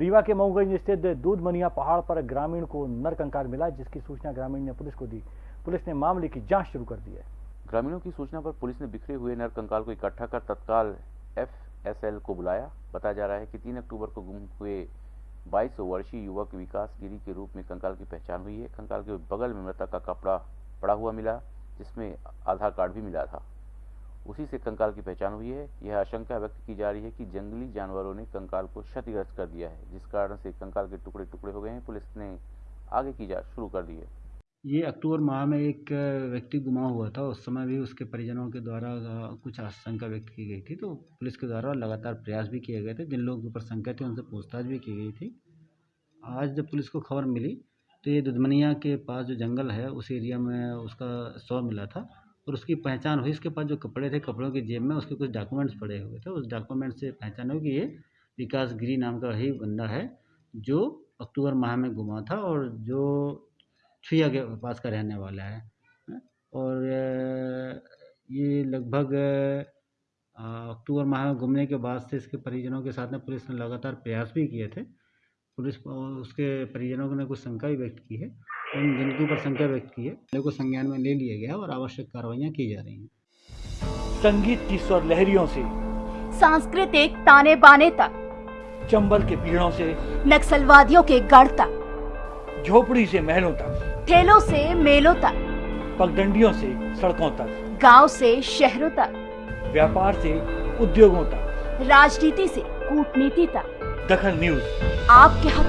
रीवा के मऊगंज स्थित दूध मनिया पहाड़ पर ग्रामीण को नरकंकाल मिला, जिसकी सूचना ग्रामीण ने पुलिस को दी। पुलिस ने मामले की जाँच शुरू कर दी है। ग्रामीणों की सूचना पर पुलिस ने बिखरे हुए नरकंकाल को इकट्ठा कर तत्काल एफएसएल को बुलाया। बताया जा रहा है कि 3 अक्टूबर को गुम हुए 22 वर्षीय युवक विकास गिरी के रूप में कंकाल की पहचान हुई है। कंकाल के बगल में मृतक का कपड़ा पड़ा हुआ मिला, जिसमें आधार कार्ड भी मिला था। उसी से कंकाल की पहचान हुई है। यह आशंका व्यक्त की जा रही है कि जंगली जानवरों ने कंकाल को क्षतिग्रस्त कर दिया है, जिस कारण से कंकाल के टुकड़े टुकड़े हो गए हैं। पुलिस ने आगे की जाँच शुरू कर दी है। ये अक्टूबर माह में एक व्यक्ति गुमा हुआ था। उस समय भी उसके परिजनों के द्वारा कुछ आशंका व्यक्त की गई थी। तो पुलिस के द्वारा लगातार प्रयास भी किए गए थे। जिन लोगों के ऊपर शंका थी, उनसे पूछताछ भी की गई थी। आज जब पुलिस को खबर मिली तो ये दुधमनिया के पास जो जंगल है, उस एरिया में उसका शव मिला था। और उसकी पहचान हुई इसके पास जो कपड़े थे, कपड़ों की जेब में उसके कुछ डॉक्यूमेंट्स पड़े हुए थे। उस डॉक्यूमेंट से पहचान हुई कि ये विकास गिरी नाम का ही बंदा है, जो अक्टूबर माह में गुमा था और जो छुया के पास का रहने वाला है। और ये लगभग अक्टूबर माह में घूमने के बाद से इसके परिजनों के साथ में पुलिस ने लगातार प्रयास भी किए थे। पुलिस उसके परिजनों ने कुछ शंका भी व्यक्त की है। उन जिनके ऊपर शंका व्यक्त की है को संज्ञान में ले लिया गया और आवश्यक कार्रवाइयाँ की जा रही हैं। संगीत की स्वर लहरियों से सांस्कृतिक ताने बाने तक चंबल के पीड़ों से नक्सलवादियों के गढ़ तक झोपड़ी से महलों तक ठेलों से मेलों तक पगडंडियों से सड़कों तक गाँव से शहरों तक व्यापार से उद्योगों तक राजनीति से कूटनीति तक। दखल न्यूज़। आपके हक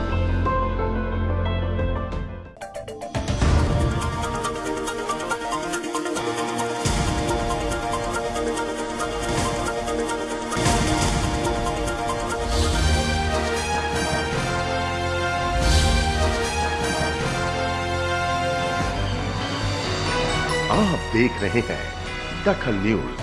आप देख रहे हैं दखल न्यूज़।